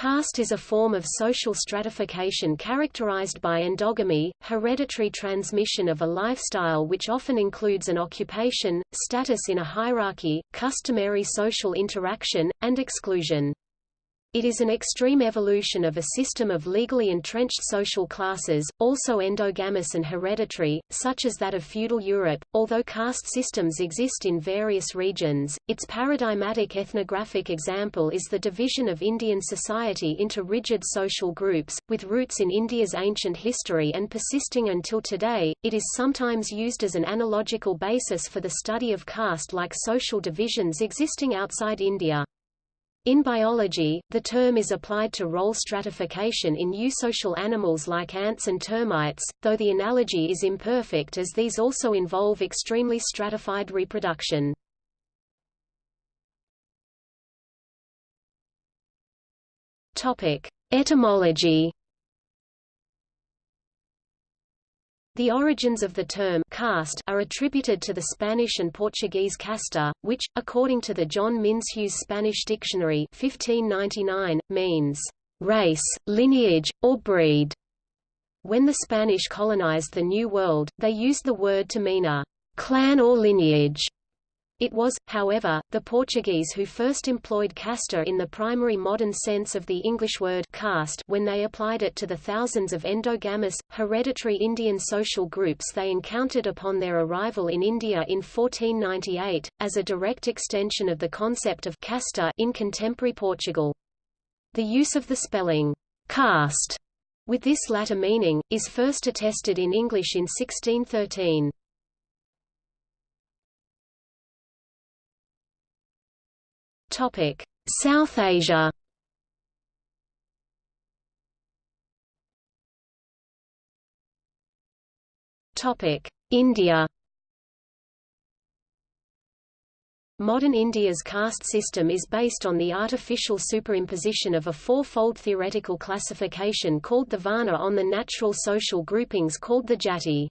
Caste is a form of social stratification characterized by endogamy, hereditary transmission of a lifestyle which often includes an occupation, status in a hierarchy, customary social interaction, and exclusion. It is an extreme evolution of a system of legally entrenched social classes, also endogamous and hereditary, such as that of feudal Europe. Although caste systems exist in various regions, its paradigmatic ethnographic example is the division of Indian society into rigid social groups, with roots in India's ancient history and persisting until today. It is sometimes used as an analogical basis for the study of caste like social divisions existing outside India. In biology, the term is applied to role stratification in eusocial animals like ants and termites, though the analogy is imperfect as these also involve extremely stratified reproduction. Etymology The origins of the term caste are attributed to the Spanish and Portuguese casta, which, according to the John Minsheu's Spanish Dictionary 1599, means race, lineage, or breed. When the Spanish colonized the New World, they used the word to mean a clan or lineage. It was, however, the Portuguese who first employed casta in the primary modern sense of the English word caste when they applied it to the thousands of endogamous, hereditary Indian social groups they encountered upon their arrival in India in 1498, as a direct extension of the concept of casta in contemporary Portugal. The use of the spelling caste with this latter meaning, is first attested in English in 1613. Topic: South Asia. Topic: India. Modern India's caste system is based on the artificial superimposition of a four-fold theoretical classification called the Varna on the natural social groupings called the Jati.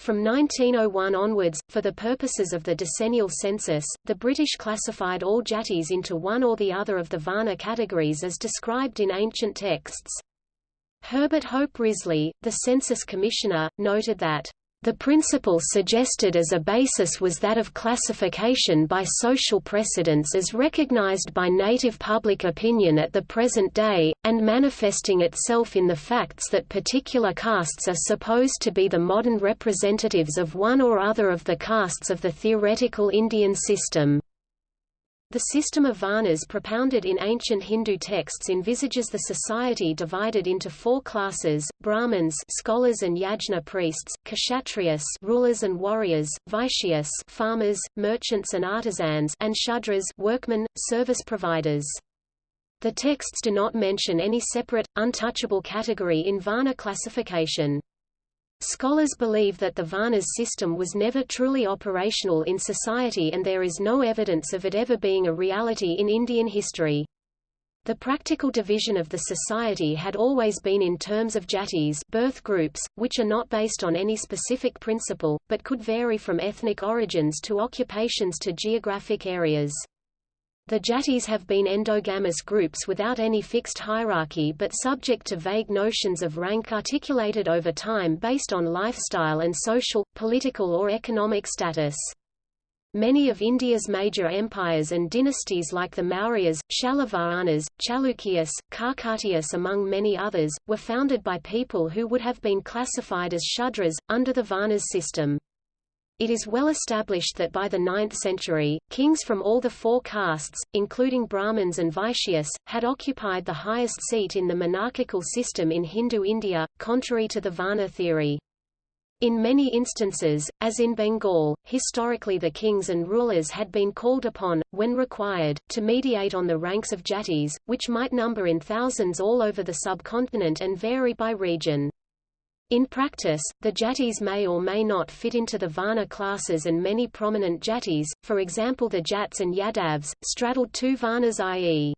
From 1901 onwards, for the purposes of the decennial census, the British classified all jatis into one or the other of the Varna categories as described in ancient texts. Herbert Hope Risley, the census commissioner, noted that the principle suggested as a basis was that of classification by social precedents as recognized by native public opinion at the present day, and manifesting itself in the facts that particular castes are supposed to be the modern representatives of one or other of the castes of the theoretical Indian system. The system of varnas propounded in ancient Hindu texts envisages the society divided into four classes: Brahmins, scholars and yajna priests; Kshatriyas, rulers and warriors; Vaishyas, farmers, merchants and artisans; and Shudras, workmen, service providers. The texts do not mention any separate, untouchable category in Varna classification. Scholars believe that the Varnas system was never truly operational in society and there is no evidence of it ever being a reality in Indian history. The practical division of the society had always been in terms of jatis birth groups, which are not based on any specific principle, but could vary from ethnic origins to occupations to geographic areas. The Jatis have been endogamous groups without any fixed hierarchy but subject to vague notions of rank articulated over time based on lifestyle and social, political or economic status. Many of India's major empires and dynasties like the Mauryas, Shalivahanas, Chalukyas, Kakatiyas among many others, were founded by people who would have been classified as Shudras, under the Varnas system. It is well established that by the 9th century, kings from all the four castes, including Brahmins and Vaishyas, had occupied the highest seat in the monarchical system in Hindu India, contrary to the Varna theory. In many instances, as in Bengal, historically the kings and rulers had been called upon, when required, to mediate on the ranks of jatis, which might number in thousands all over the subcontinent and vary by region. In practice, the jatis may or may not fit into the Varna classes and many prominent jatis, for example the Jats and Yadavs, straddled two Varnas i.e.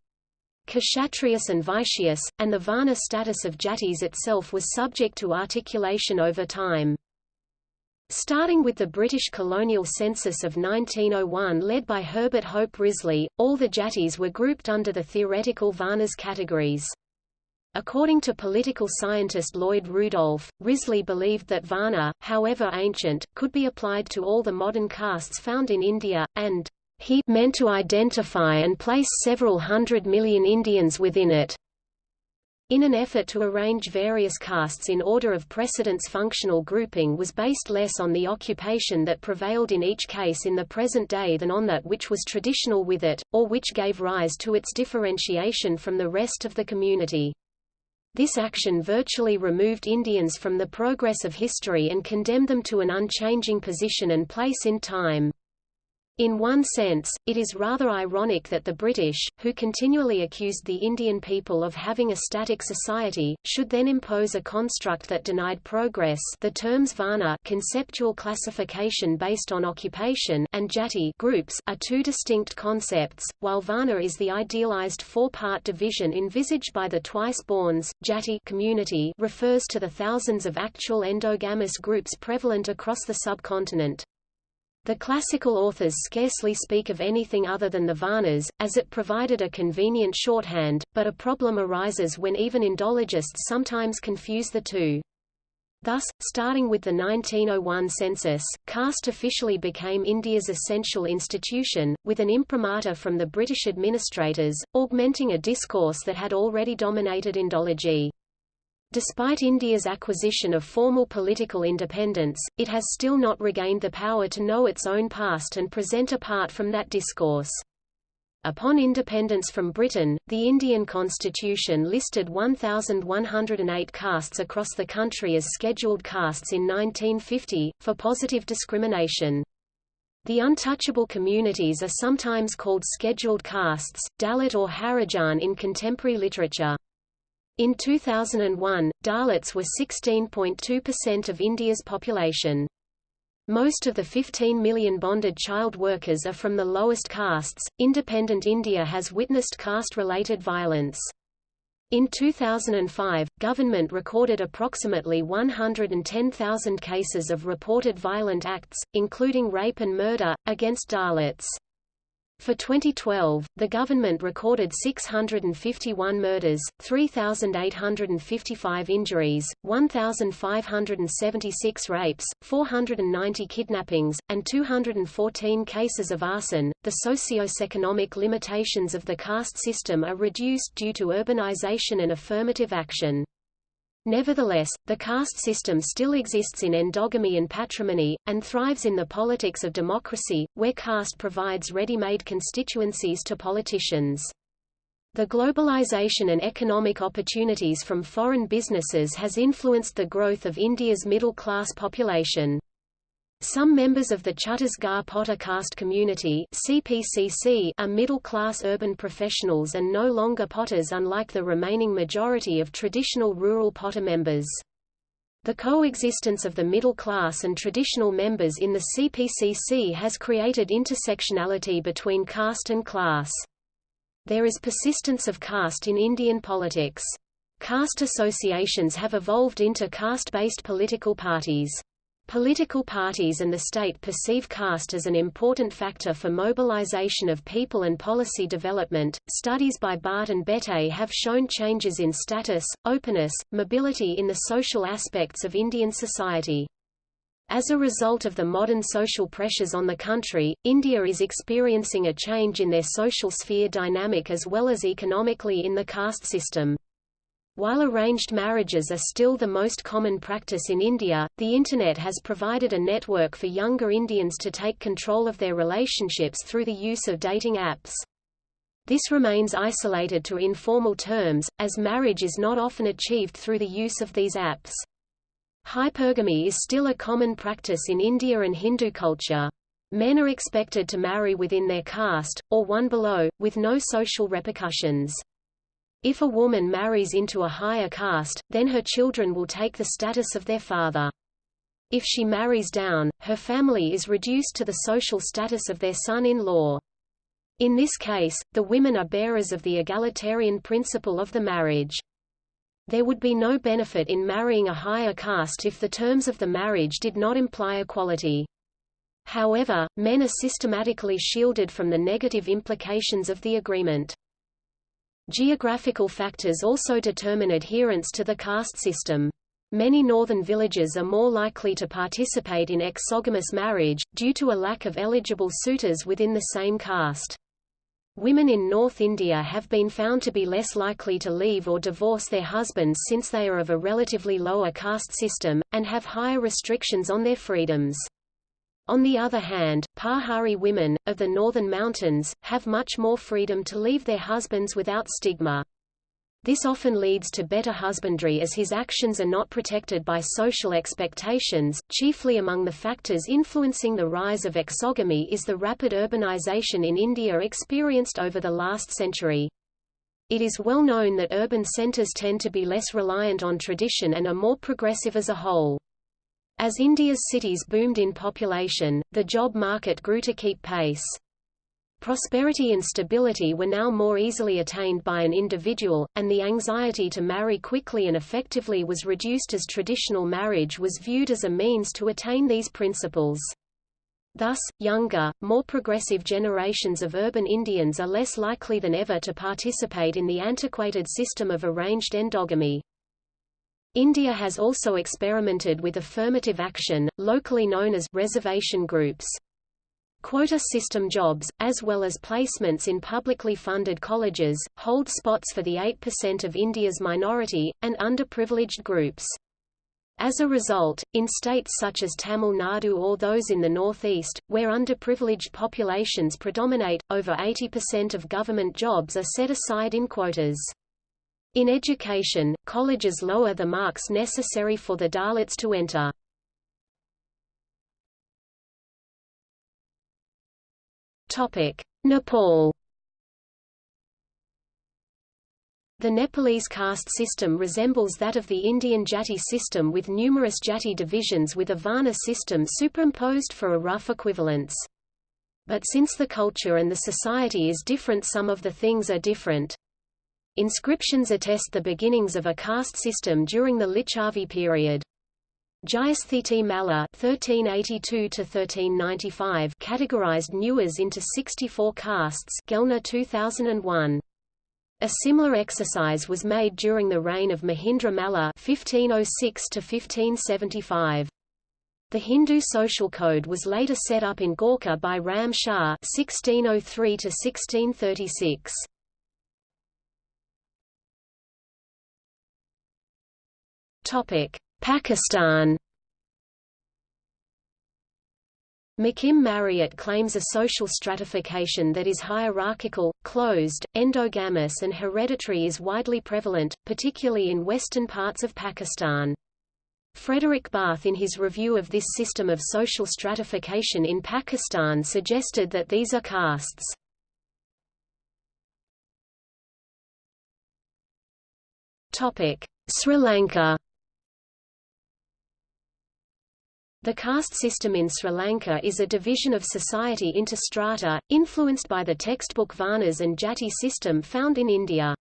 Kshatriyas and Vaishyas, and the Varna status of jatis itself was subject to articulation over time. Starting with the British colonial census of 1901 led by Herbert Hope Risley, all the Jatis were grouped under the theoretical Varnas categories. According to political scientist Lloyd Rudolph, Risley believed that Varna, however ancient, could be applied to all the modern castes found in India, and he meant to identify and place several hundred million Indians within it. In an effort to arrange various castes in order of precedence functional grouping was based less on the occupation that prevailed in each case in the present day than on that which was traditional with it, or which gave rise to its differentiation from the rest of the community. This action virtually removed Indians from the progress of history and condemned them to an unchanging position and place in time. In one sense, it is rather ironic that the British, who continually accused the Indian people of having a static society, should then impose a construct that denied progress the terms Varna conceptual classification based on occupation and Jati groups are two distinct concepts, while Varna is the idealized four-part division envisaged by the twice-borns, Jati community refers to the thousands of actual endogamous groups prevalent across the subcontinent. The classical authors scarcely speak of anything other than the Varnas, as it provided a convenient shorthand, but a problem arises when even Indologists sometimes confuse the two. Thus, starting with the 1901 census, caste officially became India's essential institution, with an imprimatur from the British administrators, augmenting a discourse that had already dominated Indology. Despite India's acquisition of formal political independence, it has still not regained the power to know its own past and present apart from that discourse. Upon independence from Britain, the Indian constitution listed 1,108 castes across the country as scheduled castes in 1950, for positive discrimination. The untouchable communities are sometimes called scheduled castes, Dalit or Harijan in contemporary literature. In 2001, Dalits were 16.2% of India's population. Most of the 15 million bonded child workers are from the lowest castes. Independent India has witnessed caste-related violence. In 2005, government recorded approximately 110,000 cases of reported violent acts, including rape and murder, against Dalits. For 2012, the government recorded 651 murders, 3,855 injuries, 1,576 rapes, 490 kidnappings, and 214 cases of arson. The socio-economic limitations of the caste system are reduced due to urbanization and affirmative action. Nevertheless, the caste system still exists in endogamy and patrimony, and thrives in the politics of democracy, where caste provides ready-made constituencies to politicians. The globalization and economic opportunities from foreign businesses has influenced the growth of India's middle-class population. Some members of the Chhattisgarh Potter caste community CPCC are middle-class urban professionals and no longer Potters unlike the remaining majority of traditional rural Potter members. The coexistence of the middle class and traditional members in the CPCC has created intersectionality between caste and class. There is persistence of caste in Indian politics. Caste associations have evolved into caste-based political parties. Political parties and the state perceive caste as an important factor for mobilization of people and policy development. Studies by Bhatt and Bette have shown changes in status, openness, mobility in the social aspects of Indian society. As a result of the modern social pressures on the country, India is experiencing a change in their social sphere dynamic as well as economically in the caste system. While arranged marriages are still the most common practice in India, the Internet has provided a network for younger Indians to take control of their relationships through the use of dating apps. This remains isolated to informal terms, as marriage is not often achieved through the use of these apps. Hypergamy is still a common practice in India and Hindu culture. Men are expected to marry within their caste, or one below, with no social repercussions. If a woman marries into a higher caste, then her children will take the status of their father. If she marries down, her family is reduced to the social status of their son-in-law. In this case, the women are bearers of the egalitarian principle of the marriage. There would be no benefit in marrying a higher caste if the terms of the marriage did not imply equality. However, men are systematically shielded from the negative implications of the agreement. Geographical factors also determine adherence to the caste system. Many northern villages are more likely to participate in exogamous marriage, due to a lack of eligible suitors within the same caste. Women in North India have been found to be less likely to leave or divorce their husbands since they are of a relatively lower caste system, and have higher restrictions on their freedoms. On the other hand, Pahari women, of the northern mountains, have much more freedom to leave their husbands without stigma. This often leads to better husbandry as his actions are not protected by social expectations. Chiefly among the factors influencing the rise of exogamy is the rapid urbanization in India experienced over the last century. It is well known that urban centers tend to be less reliant on tradition and are more progressive as a whole. As India's cities boomed in population, the job market grew to keep pace. Prosperity and stability were now more easily attained by an individual, and the anxiety to marry quickly and effectively was reduced as traditional marriage was viewed as a means to attain these principles. Thus, younger, more progressive generations of urban Indians are less likely than ever to participate in the antiquated system of arranged endogamy. India has also experimented with affirmative action, locally known as reservation groups. Quota system jobs, as well as placements in publicly funded colleges, hold spots for the 8% of India's minority, and underprivileged groups. As a result, in states such as Tamil Nadu or those in the northeast, where underprivileged populations predominate, over 80% of government jobs are set aside in quotas. In education, colleges lower the marks necessary for the Dalits to enter. Nepal The Nepalese caste system resembles that of the Indian jati system with numerous jati divisions with a varna system superimposed for a rough equivalence. But since the culture and the society is different some of the things are different. Inscriptions attest the beginnings of a caste system during the Licchavi period. Jayasthiti Malla (1382–1395) categorized Newars into 64 castes. Gellner 2001. A similar exercise was made during the reign of Mahendra Malla (1506–1575). The Hindu social code was later set up in Gorkha by Ram Shah (1603–1636). Topic. Pakistan McKim Marriott claims a social stratification that is hierarchical, closed, endogamous and hereditary is widely prevalent, particularly in western parts of Pakistan. Fredrik Barth in his review of this system of social stratification in Pakistan suggested that these are castes. Sri Lanka The caste system in Sri Lanka is a division of society into strata, influenced by the textbook Varnas and Jati system found in India.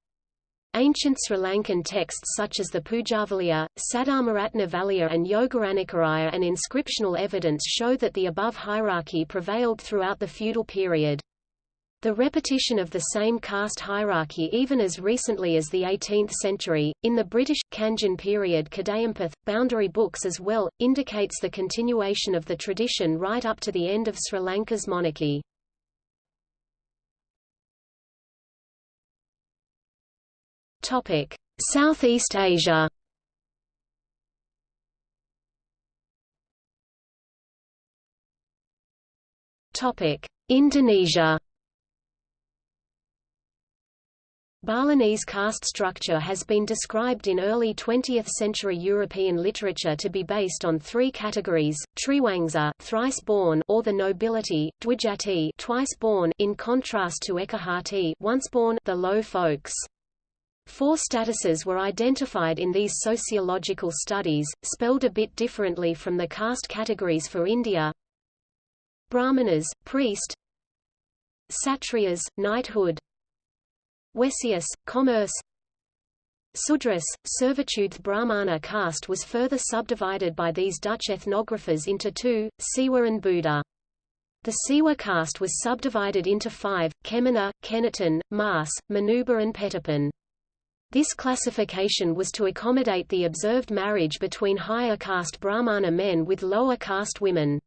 Ancient Sri Lankan texts such as the Pujavaliya, Saddharmaratnavalaya and Yogaratnakaraya and inscriptional evidence show that the above hierarchy prevailed throughout the feudal period. The repetition of the same caste hierarchy even as recently as the 18th century, in the British, Kandyan period Kadayimpoth, boundary books as well, indicates the continuation of the tradition right up to the end of Sri Lanka's monarchy. Southeast Asia Indonesia Balinese caste structure has been described in early 20th-century European literature to be based on three categories: Triwangsa, thrice-born, or the nobility; Dwijati, twice-born, in contrast to Ekajati, once-born, the low folks. Four statuses were identified in these sociological studies, spelled a bit differently from the caste categories for India. Brahmanas, priest. Satriyas, knighthood. Waisyass, commerce Sudras, servitude Brahmana caste was further subdivided by these Dutch ethnographers into two, Siwa and Buddha. The Siwa caste was subdivided into five, Kemenuh, Keniten, Mas, Manuba and Petapan. This classification was to accommodate the observed marriage between higher caste Brahmana men with lower caste women.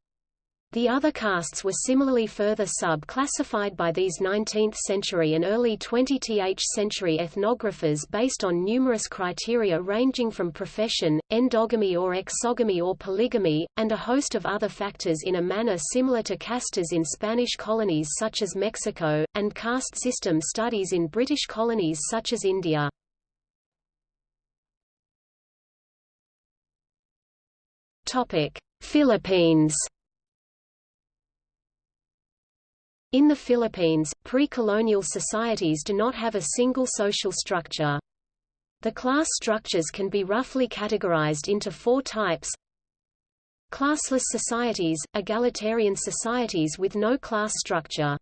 The other castes were similarly further sub-classified by these 19th-century and early 20th century ethnographers based on numerous criteria ranging from profession, endogamy or exogamy or polygamy, and a host of other factors in a manner similar to castas in Spanish colonies such as Mexico, and caste system studies in British colonies such as India. Philippines In the Philippines, pre-colonial societies do not have a single social structure. The class structures can be roughly categorized into four types. Classless societies, egalitarian societies with no class structure.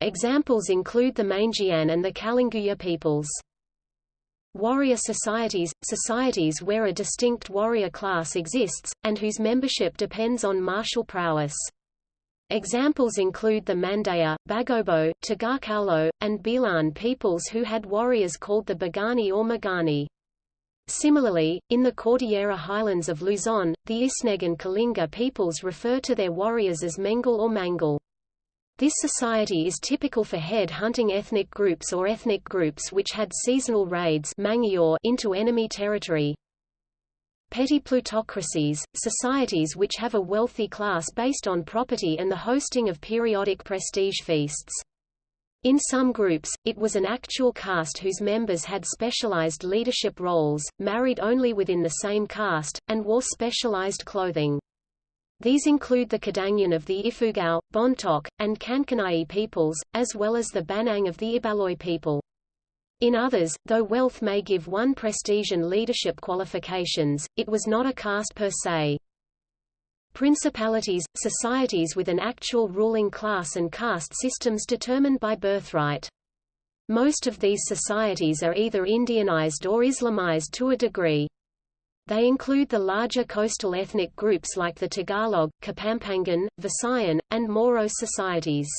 Examples include the Mangyan and the Kalanguya peoples. Warrior societies – societies where a distinct warrior class exists, and whose membership depends on martial prowess. Examples include the Mandaya, Bagobo, Tagakaulo, and Bilan peoples who had warriors called the Bagani or Magani. Similarly, in the Cordillera highlands of Luzon, the Isneg and Kalinga peoples refer to their warriors as Mengal or Mangal. This society is typical for head-hunting ethnic groups or ethnic groups which had seasonal raids into enemy territory. Petty plutocracies, societies which have a wealthy class based on property and the hosting of periodic prestige feasts. In some groups, it was an actual caste whose members had specialized leadership roles, married only within the same caste, and wore specialized clothing. These include the Kadangyan of the Ifugao, Bontoc, and Kankanai peoples, as well as the Baknang of the Ibaloi people. In others, though wealth may give one prestige and leadership qualifications, it was not a caste per se. Principalities – societies with an actual ruling class and caste systems determined by birthright. Most of these societies are either Indianized or Islamized to a degree. They include the larger coastal ethnic groups like the Tagalog, Kapampangan, Visayan, and Moro societies.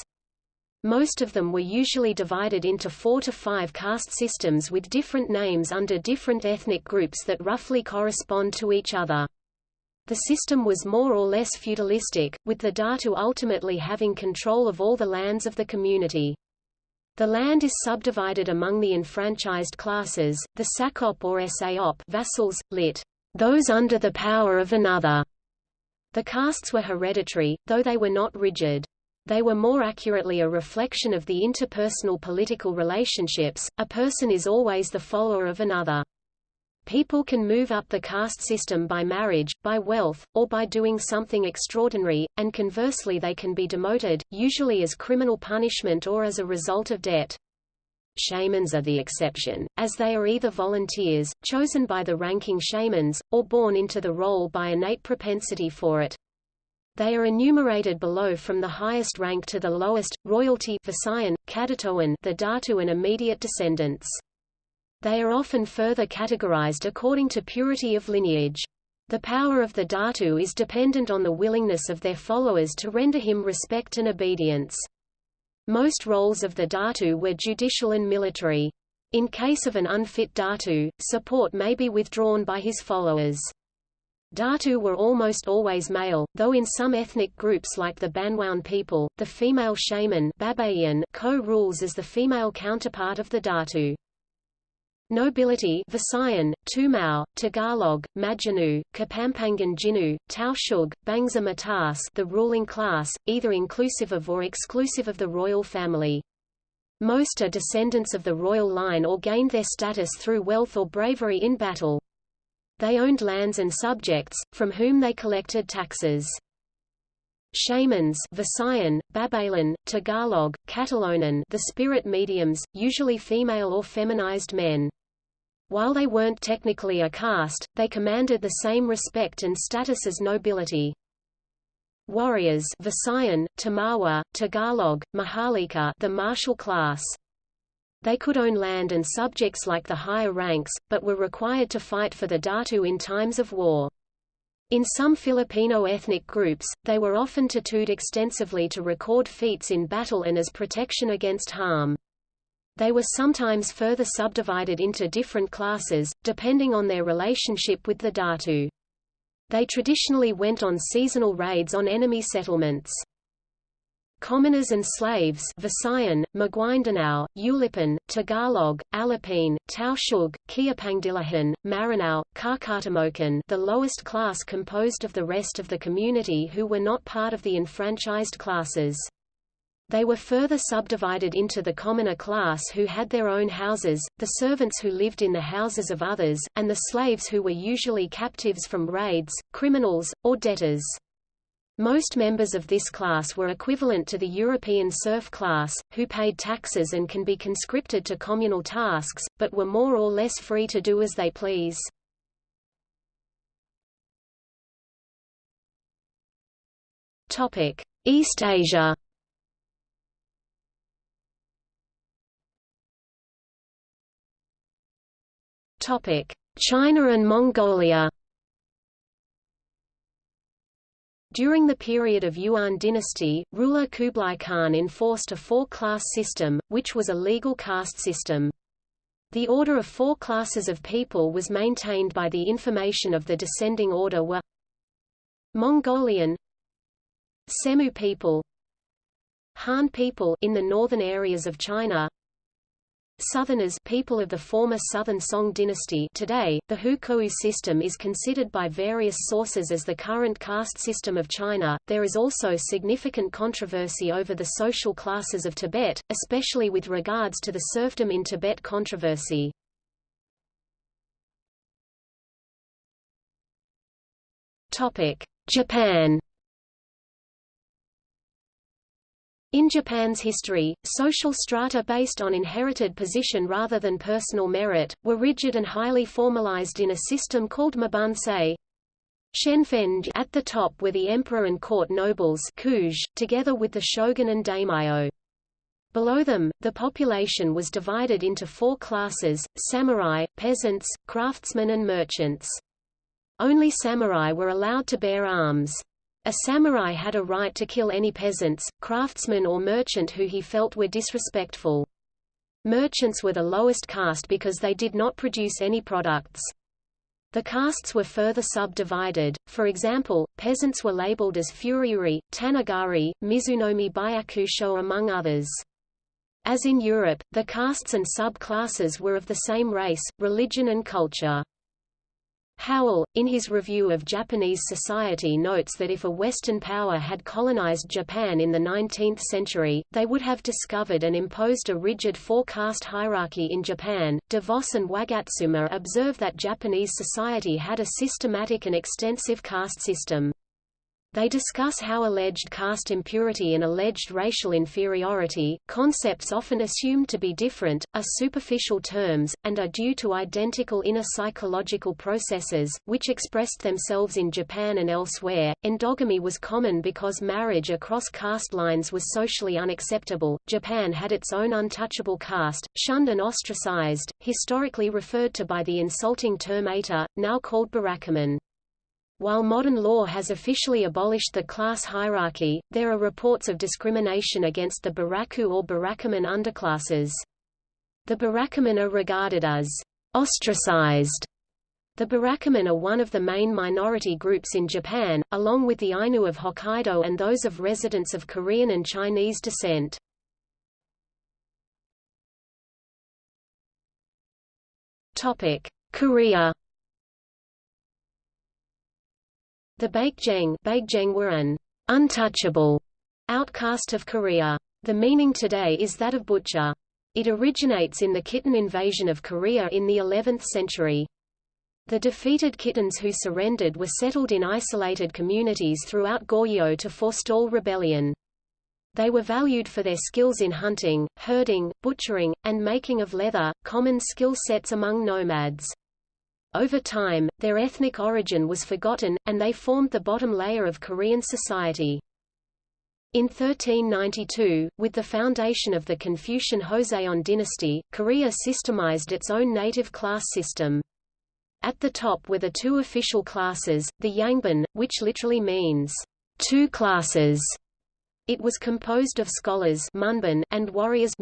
Most of them were usually divided into four to five caste systems with different names under different ethnic groups that roughly correspond to each other. The system was more or less feudalistic, with the Datu ultimately having control of all the lands of the community. The land is subdivided among the enfranchised classes, the Sakop or Saop vassals, lit. those under the power of another. The castes were hereditary, though they were not rigid. They were more accurately a reflection of the interpersonal political relationships, a person is always the follower of another. People can move up the caste system by marriage, by wealth, or by doing something extraordinary, and conversely they can be demoted, usually as criminal punishment or as a result of debt. Shamans are the exception, as they are either volunteers, chosen by the ranking shamans, or born into the role by innate propensity for it. They are enumerated below from the highest rank to the lowest, royalty Visayan, the Datu and immediate descendants. They are often further categorized according to purity of lineage. The power of the Datu is dependent on the willingness of their followers to render him respect and obedience. Most roles of the Datu were judicial and military. In case of an unfit Datu, support may be withdrawn by his followers. Datu were almost always male, though in some ethnic groups like the Banwaon people, the female shaman co-rules as the female counterpart of the Datu. Nobility Visayan, Tumau, Tagalog, Maginoo, Kapampangan Jinu, Tausug, Bangsa Mataas the ruling class, either inclusive of or exclusive of the royal family. Most are descendants of the royal line or gained their status through wealth or bravery in battle. They owned lands and subjects, from whom they collected taxes. Shamans Visayan, Tagalog, Catalonan the spirit mediums, usually female or feminized men. While they weren't technically a caste, they commanded the same respect and status as nobility. Warriors Visayan, Timawa, Tagalog, Maharlika the martial class. They could own land and subjects like the higher ranks, but were required to fight for the Datu in times of war. In some Filipino ethnic groups, they were often tattooed extensively to record feats in battle and as protection against harm. They were sometimes further subdivided into different classes, depending on their relationship with the Datu. They traditionally went on seasonal raids on enemy settlements. Commoners and slaves Visayan, Maguindanao, Ulipon, Tagalog, Alipin, Tausug, Kiapangdilahan, Maranao, Kakatamokan the lowest class composed of the rest of the community who were not part of the enfranchised classes. They were further subdivided into the commoner class who had their own houses, the servants who lived in the houses of others, and the slaves who were usually captives from raids, criminals, or debtors. Most members of this class were equivalent to the European serf class, who paid taxes and can be conscripted to communal tasks, but were more or less free to do as they please. East Asia China and Mongolia During the period of Yuan dynasty, ruler Kublai Khan enforced a four-class system, which was a legal caste system. The order of four classes of people was maintained by the information of the descending order were Mongolian Semu people Han people in the northern areas of China Southerners people of the former Southern Song dynasty today, the Hukou system is considered by various sources as the current caste system of China. There is also significant controversy over the social classes of Tibet, especially with regards to the serfdom in Tibet controversy. Japan In Japan's history, social strata based on inherited position rather than personal merit, were rigid and highly formalized in a system called Mibunsei. Shenfeng at the top were the emperor and court nobles together with the shogun and daimyo. Below them, the population was divided into four classes, samurai, peasants, craftsmen and merchants. Only samurai were allowed to bear arms. A samurai had a right to kill any peasants, craftsman or merchant who he felt were disrespectful. Merchants were the lowest caste because they did not produce any products. The castes were further subdivided, for example, peasants were labeled as furiuri, tanagari, mizunomi byakusho among others. As in Europe, the castes and sub-classes were of the same race, religion and culture. Howell, in his review of Japanese society notes that if a Western power had colonized Japan in the 19th century, they would have discovered and imposed a rigid four-caste hierarchy in Japan. DeVos and Wagatsuma observe that Japanese society had a systematic and extensive caste system. They discuss how alleged caste impurity and alleged racial inferiority, concepts often assumed to be different, are superficial terms, and are due to identical inner psychological processes, which expressed themselves in Japan and elsewhere. Endogamy was common because marriage across caste lines was socially unacceptable. Japan had its own untouchable caste, shunned and ostracized, historically referred to by the insulting term Eta, now called Burakumin. While modern law has officially abolished the class hierarchy, there are reports of discrimination against the Buraku or Burakumin underclasses. The Burakumin are regarded as ostracized. The Burakumin are one of the main minority groups in Japan, along with the Ainu of Hokkaido and those of residents of Korean and Chinese descent. Korea The Baekjeong were an untouchable outcast of Korea. The meaning today is that of butcher. It originates in the Khitan invasion of Korea in the 11th century. The defeated Khitans who surrendered were settled in isolated communities throughout Goryeo to forestall rebellion. They were valued for their skills in hunting, herding, butchering, and making of leather, common skill sets among nomads. Over time, their ethnic origin was forgotten, and they formed the bottom layer of Korean society. In 1392, with the foundation of the Confucian Joseon dynasty, Korea systemized its own native class system. At the top were the two official classes, the Yangban, which literally means, two classes. It was composed of scholars and warriors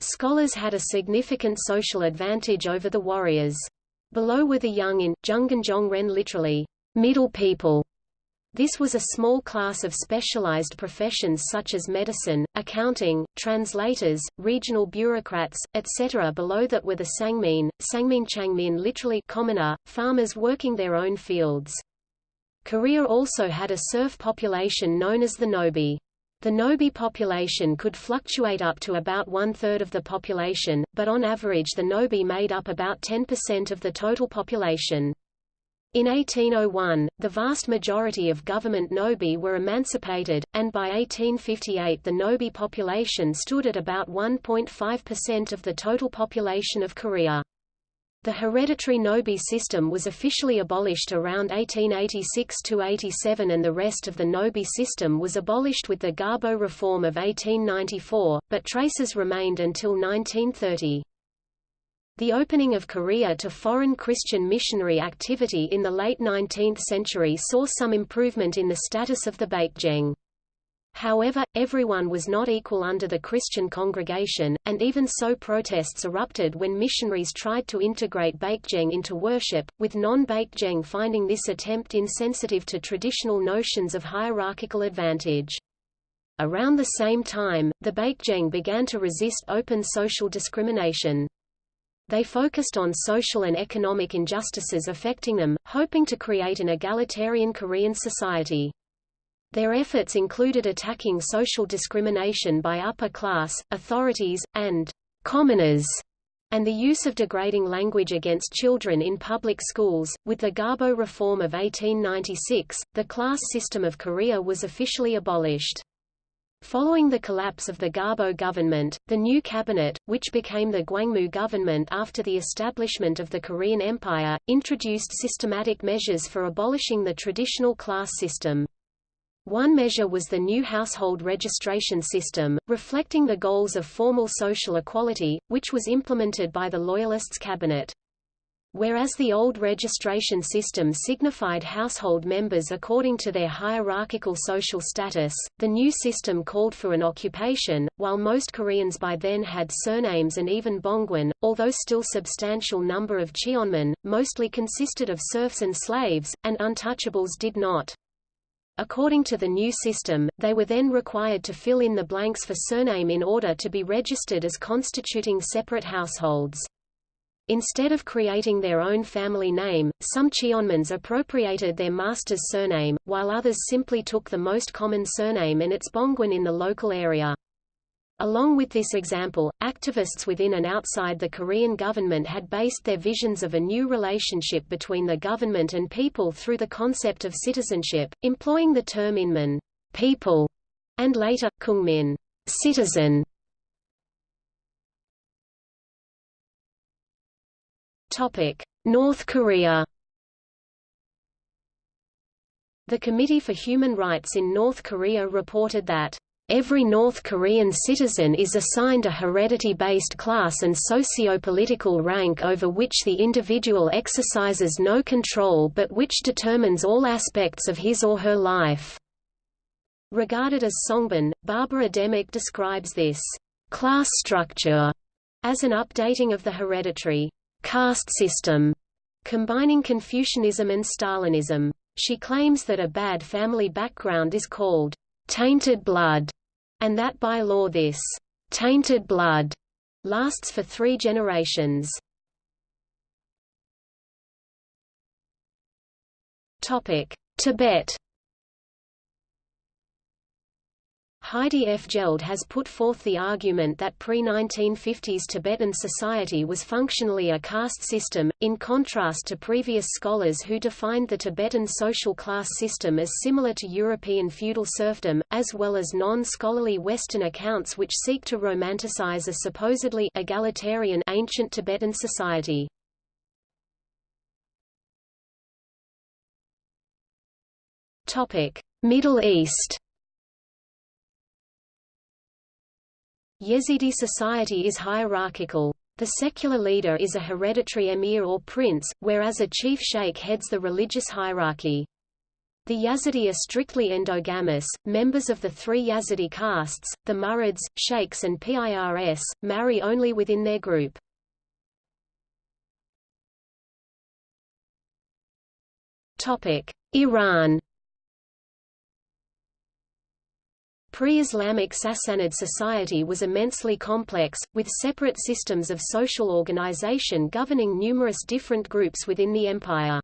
Scholars had a significant social advantage over the warriors. Below were the young in, Junganjongren literally, middle people, this was a small class of specialized professions such as medicine, accounting, translators, regional bureaucrats, etc. Below that were the Sangmin, Sangmin Changmin literally commoner, farmers working their own fields. Korea also had a serf population known as the Nobi. The Nobi population could fluctuate up to about one-third of the population, but on average the Nobi made up about 10% of the total population. In 1801, the vast majority of government Nobi were emancipated, and by 1858 the Nobi population stood at about 1.5% of the total population of Korea. The hereditary Nobi system was officially abolished around 1886–87 and the rest of the Nobi system was abolished with the Gabo reform of 1894, but traces remained until 1930. The opening of Korea to foreign Christian missionary activity in the late 19th century saw some improvement in the status of the Baekjeong. However, everyone was not equal under the Christian congregation, and even so protests erupted when missionaries tried to integrate Baekjeong into worship, with non-Baekjeong finding this attempt insensitive to traditional notions of hierarchical advantage. Around the same time, the Baekjeong began to resist open social discrimination. They focused on social and economic injustices affecting them, hoping to create an egalitarian Korean society. Their efforts included attacking social discrimination by upper class, authorities, and commoners, and the use of degrading language against children in public schools. With the Gabo Reform of 1896, the class system of Korea was officially abolished. Following the collapse of the Gabo government, the new cabinet, which became the Gwangmu government after the establishment of the Korean Empire, introduced systematic measures for abolishing the traditional class system. One measure was the new household registration system, reflecting the goals of formal social equality, which was implemented by the Loyalists cabinet. Whereas the old registration system signified household members according to their hierarchical social status, the new system called for an occupation. While most Koreans by then had surnames and even Bongwon, although still substantial number of Cheonmin, mostly consisted of serfs and slaves, and untouchables did not. According to the new system, they were then required to fill in the blanks for surname in order to be registered as constituting separate households. Instead of creating their own family name, some Cheonmins appropriated their master's surname, while others simply took the most common surname and its Bongwon in the local area. Along with this example, activists within and outside the Korean government had based their visions of a new relationship between the government and people through the concept of citizenship, employing the term inmin people, and later, kungmin citizen, North Korea. The Committee for Human Rights in North Korea reported that Every North Korean citizen is assigned a heredity-based class and socio-political rank over which the individual exercises no control but which determines all aspects of his or her life. Regarded as Songbun, Barbara Demick describes this class structure as an updating of the hereditary caste system, combining Confucianism and Stalinism. She claims that a bad family background is called tainted blood, and that by law this tainted blood lasts for three generations. Tibet Heidi Fjeld has put forth the argument that pre-1950s Tibetan society was functionally a caste system, in contrast to previous scholars who defined the Tibetan social class system as similar to European feudal serfdom, as well as non-scholarly Western accounts which seek to romanticize a supposedly egalitarian ancient Tibetan society. Middle East Yazidi society is hierarchical. The secular leader is a hereditary emir or prince, whereas a chief sheikh heads the religious hierarchy. The Yazidi are strictly endogamous. Members of the three Yazidi castes, the Murids, Sheikhs, and Pirs, marry only within their group. Iran. Pre-Islamic Sassanid society was immensely complex, with separate systems of social organization governing numerous different groups within the empire.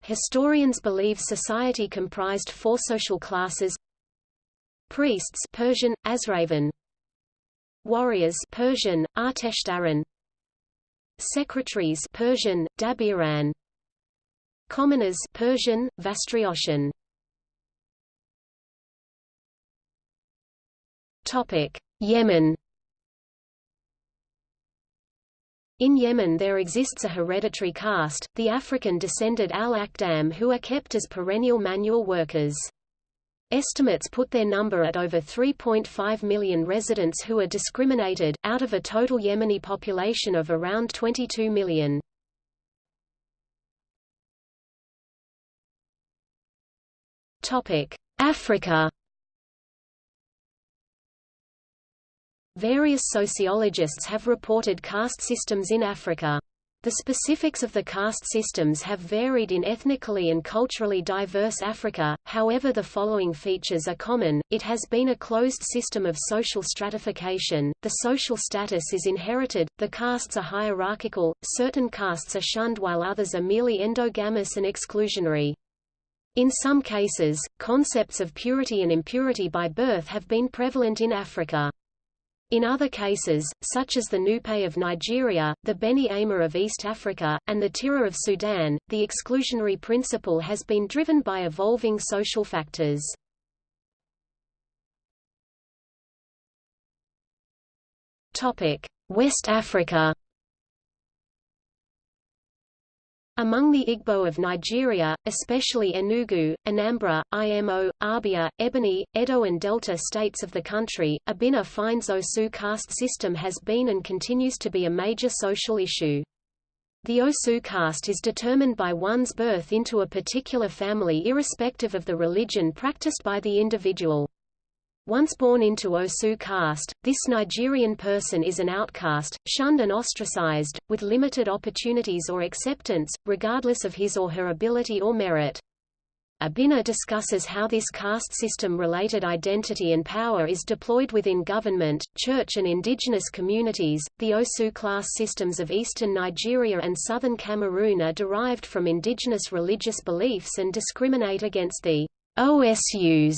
Historians believe society comprised four social classes. Priests Persian, Azravan Warriors Persian, Arteshdaran Secretaries Persian, Dabiran. Commoners Persian, Vastrioshan Topic: Yemen In Yemen there exists a hereditary caste, the African-descended al-Akhdam who are kept as perennial manual workers. Estimates put their number at over 3.5 million residents who are discriminated, out of a total Yemeni population of around 22 million. Africa Various sociologists have reported caste systems in Africa. The specifics of the caste systems have varied in ethnically and culturally diverse Africa, however the following features are common, it has been a closed system of social stratification, the social status is inherited, the castes are hierarchical, certain castes are shunned while others are merely endogamous and exclusionary. In some cases, concepts of purity and impurity by birth have been prevalent in Africa. In other cases, such as the Nupe of Nigeria, the Beni Amer of East Africa, and the Tira of Sudan, the exclusionary principle has been driven by evolving social factors. West Africa Among the Igbo of Nigeria, especially Enugu, Anambra, Imo, Abia, Ebonyi, Edo and Delta states of the country, Obinna finds Osu caste system has been and continues to be a major social issue. The Osu caste is determined by one's birth into a particular family irrespective of the religion practiced by the individual. Once born into Osu caste, this Nigerian person is an outcast, shunned and ostracized, with limited opportunities or acceptance, regardless of his or her ability or merit. Obinna discusses how this caste system-related identity and power is deployed within government, church and indigenous communities. The Osu class systems of eastern Nigeria and southern Cameroon are derived from indigenous religious beliefs and discriminate against the OSUs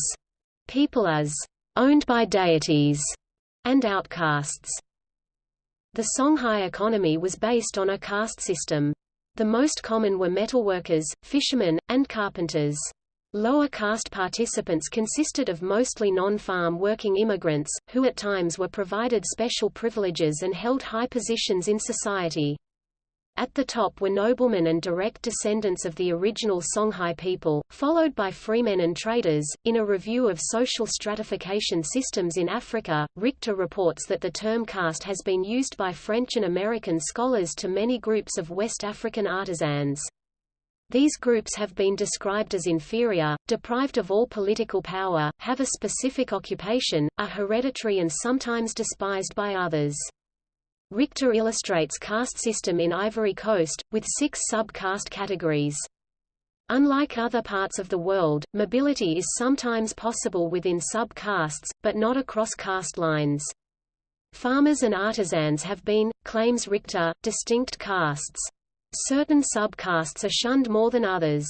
people as owned by deities, and outcasts. The Songhai economy was based on a caste system. The most common were metalworkers, fishermen, and carpenters. Lower caste participants consisted of mostly non-farm working immigrants, who at times were provided special privileges and held high positions in society. At the top were noblemen and direct descendants of the original Songhai people, followed by freemen and traders. In a review of social stratification systems in Africa, Richter reports that the term caste has been used by French and American scholars to many groups of West African artisans. These groups have been described as inferior, deprived of all political power, have a specific occupation, are hereditary and sometimes despised by others. Richter illustrates caste system in Ivory Coast, with six sub-caste categories. Unlike other parts of the world, mobility is sometimes possible within sub-castes, but not across caste lines. Farmers and artisans have been, claims Richter, distinct castes. Certain sub-castes are shunned more than others.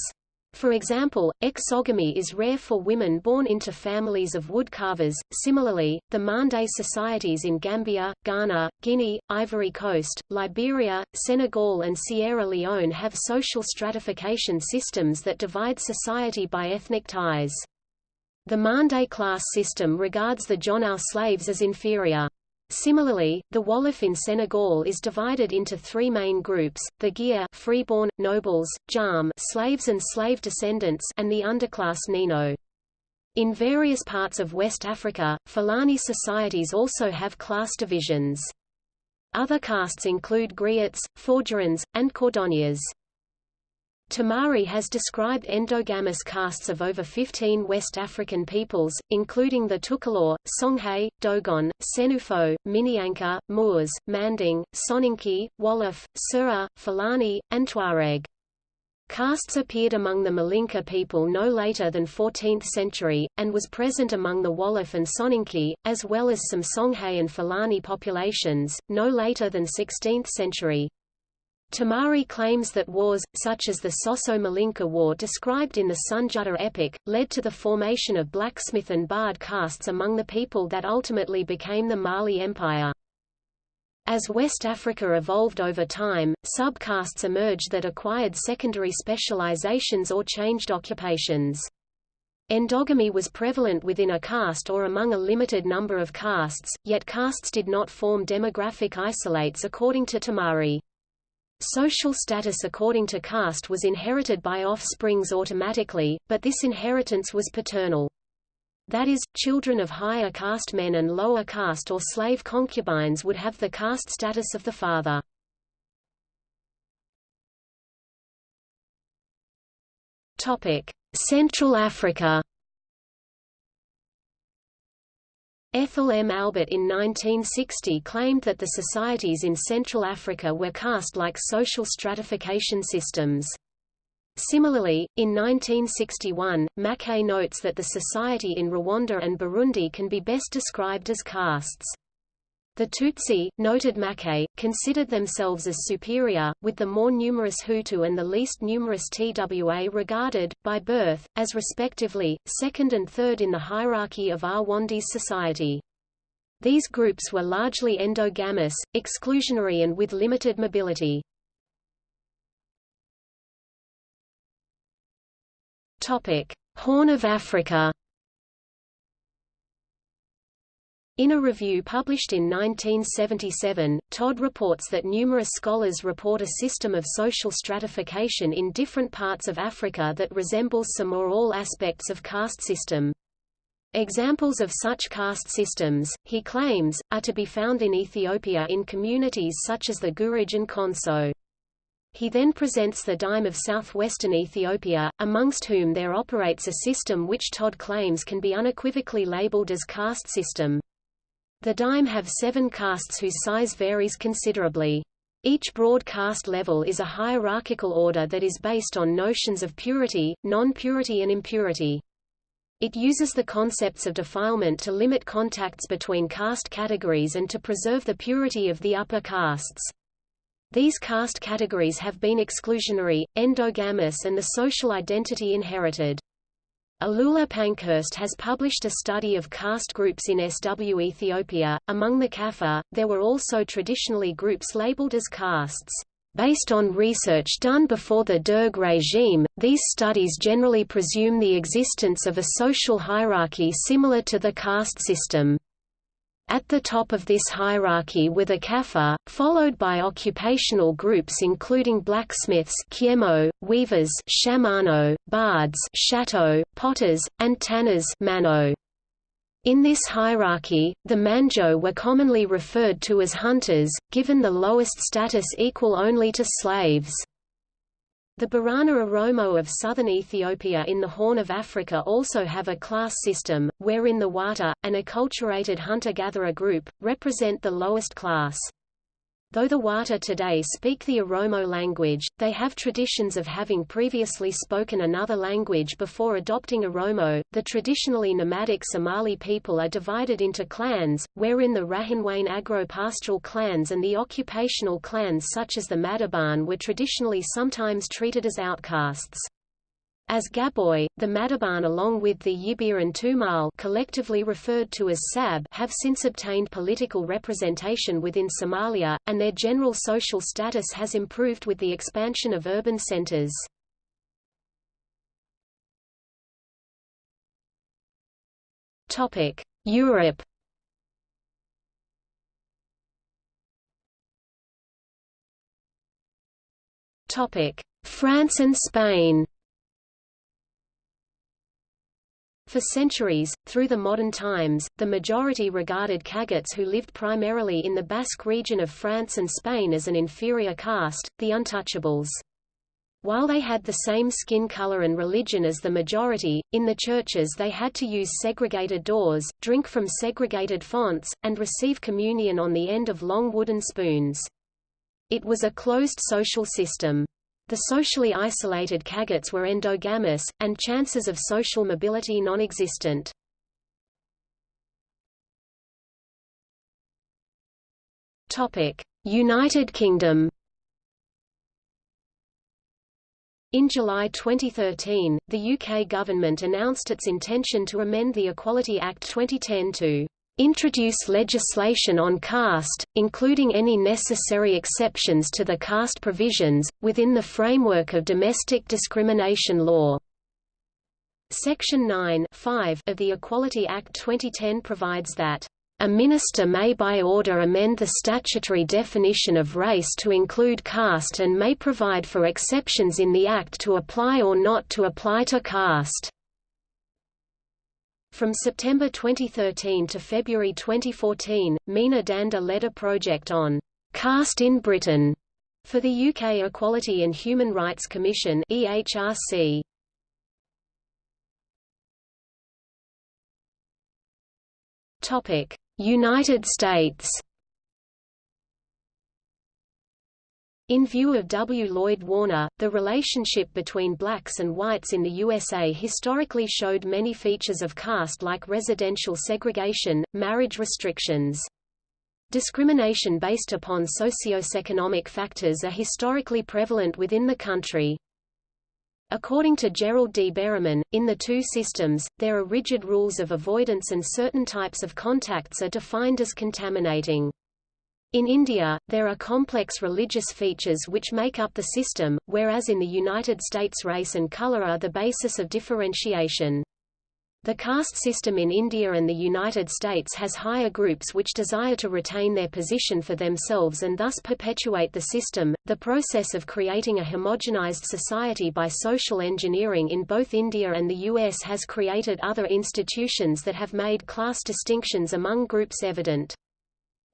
For example, exogamy is rare for women born into families of woodcarvers. Similarly, the Mande societies in Gambia, Ghana, Guinea, Ivory Coast, Liberia, Senegal and Sierra Leone have social stratification systems that divide society by ethnic ties. The Mande class system regards the Jonow slaves as inferior. Similarly, the Wolof in Senegal is divided into three main groups, the Geer freeborn, nobles, Jaam slaves and slave descendants and the underclass Neeno. In various parts of West Africa, Fulani societies also have class divisions. Other castes include griots, forgerons, and cordonniers. Tamari has described endogamous castes of over 15 West African peoples, including the Tukulor, Songhay, Dogon, Senufo, Minyanka, Moors, Manding, Soninke, Wolof, Sura, Fulani, and Tuareg. Castes appeared among the Malinke people no later than 14th century, and was present among the Wolof and Soninke, as well as some Songhay and Fulani populations, no later than 16th century. Tamari claims that wars, such as the Sosso-Malinke War described in the Sunjata epic, led to the formation of blacksmith and bard castes among the people that ultimately became the Mali Empire. As West Africa evolved over time, subcastes emerged that acquired secondary specializations or changed occupations. Endogamy was prevalent within a caste or among a limited number of castes, yet castes did not form demographic isolates according to Tamari. Social status according to caste was inherited by offsprings automatically, but this inheritance was paternal. That is, children of higher caste men and lower caste or slave concubines would have the caste status of the father. Central Africa Ethel M. Albert in 1960 claimed that the societies in Central Africa were caste-like social stratification systems. Similarly, in 1961, Maquet notes that the society in Rwanda and Burundi can be best described as castes. The Tutsi, noted Maquet, considered themselves as superior, with the more numerous Hutu and the least numerous Twa regarded, by birth, as respectively, second and third in the hierarchy of Rwanda's society. These groups were largely endogamous, exclusionary and with limited mobility. Horn of Africa In a review published in 1977, Todd reports that numerous scholars report a system of social stratification in different parts of Africa that resembles some or all aspects of caste system. Examples of such caste systems, he claims, are to be found in Ethiopia in communities such as the Gurage and Konso. He then presents the dime of southwestern Ethiopia, amongst whom there operates a system which Todd claims can be unequivocally labeled as caste system. The dime have seven castes whose size varies considerably. Each broad caste level is a hierarchical order that is based on notions of purity, non-purity and impurity. It uses the concepts of defilement to limit contacts between caste categories and to preserve the purity of the upper castes. These caste categories have been exclusionary, endogamous and the social identity inherited. Alula Pankhurst has published a study of caste groups in SW Ethiopia. Among the Kaffa, there were also traditionally groups labeled as castes. Based on research done before the Derg regime, these studies generally presume the existence of a social hierarchy similar to the caste system. At the top of this hierarchy were the Kaffa, followed by occupational groups including blacksmiths Kiemo, weavers Shamano, bards Shato, potters, and tanners Mano. In this hierarchy, the Manjo were commonly referred to as hunters, given the lowest status equal only to slaves. The Borana Oromo of southern Ethiopia in the Horn of Africa also have a class system, wherein the Wata, an acculturated hunter-gatherer group, represent the lowest class. Though the Wata today speak the Oromo language, they have traditions of having previously spoken another language before adopting Oromo. The traditionally nomadic Somali people are divided into clans, wherein the Rahanweyn agro-pastoral clans and the occupational clans such as the Madhiban were traditionally sometimes treated as outcasts. As Gabooye, the Madhiban along with the Yibir and Tumal collectively referred to as Sab have since obtained political representation within Somalia, and their general social status has improved with the expansion of urban centers. Europe France and Spain For centuries, through the modern times, the majority regarded Cagots who lived primarily in the Basque region of France and Spain as an inferior caste, the untouchables. While they had the same skin color and religion as the majority, in the churches they had to use segregated doors, drink from segregated fonts, and receive communion on the end of long wooden spoons. It was a closed social system. The socially isolated Cagots were endogamous, and chances of social mobility non-existent. United Kingdom In July 2013, the UK government announced its intention to amend the Equality Act 2010 to introduce legislation on caste, including any necessary exceptions to the caste provisions, within the framework of domestic discrimination law. Section 9 of the Equality Act 2010 provides that a minister may by order amend the statutory definition of race to include caste and may provide for exceptions in the Act to apply or not to apply to caste. From September 2013 to February 2014, Meena Dhanda led a project on caste in Britain for the UK Equality and Human Rights Commission EHRC. Topic: United States In view of W. Lloyd Warner, the relationship between blacks and whites in the USA historically showed many features of caste like residential segregation, marriage restrictions. Discrimination based upon socioeconomic factors are historically prevalent within the country. According to Gerald D. Berreman, in the two systems, there are rigid rules of avoidance and certain types of contacts are defined as contaminating. In India, there are complex religious features which make up the system, whereas in the United States race and color are the basis of differentiation. The caste system in India and the United States has higher groups which desire to retain their position for themselves and thus perpetuate the system. The process of creating a homogenized society by social engineering in both India and the US has created other institutions that have made class distinctions among groups evident.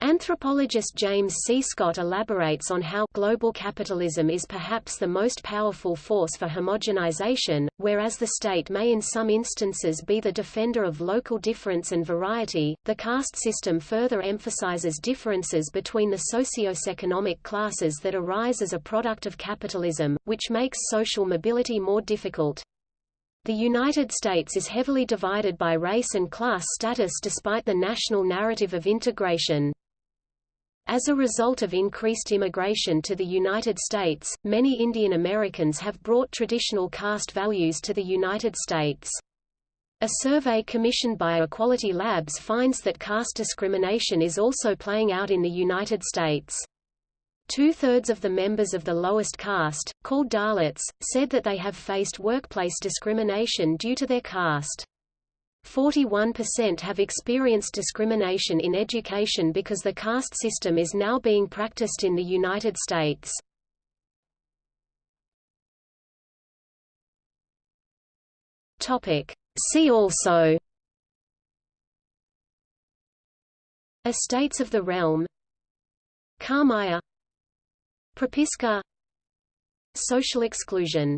Anthropologist James C. Scott elaborates on how global capitalism is perhaps the most powerful force for homogenization, whereas the state may in some instances be the defender of local difference and variety. The caste system further emphasizes differences between the socio-economic classes that arise as a product of capitalism, which makes social mobility more difficult. The United States is heavily divided by race and class status despite the national narrative of integration. As a result of increased immigration to the United States, many Indian Americans have brought traditional caste values to the United States. A survey commissioned by Equality Labs finds that caste discrimination is also playing out in the United States. Two-thirds of the members of the lowest caste, called Dalits, said that they have faced workplace discrimination due to their caste. 41% have experienced discrimination in education because the caste system is now being practiced in the United States. See also Estates of the realm Khamaya Propiska Social exclusion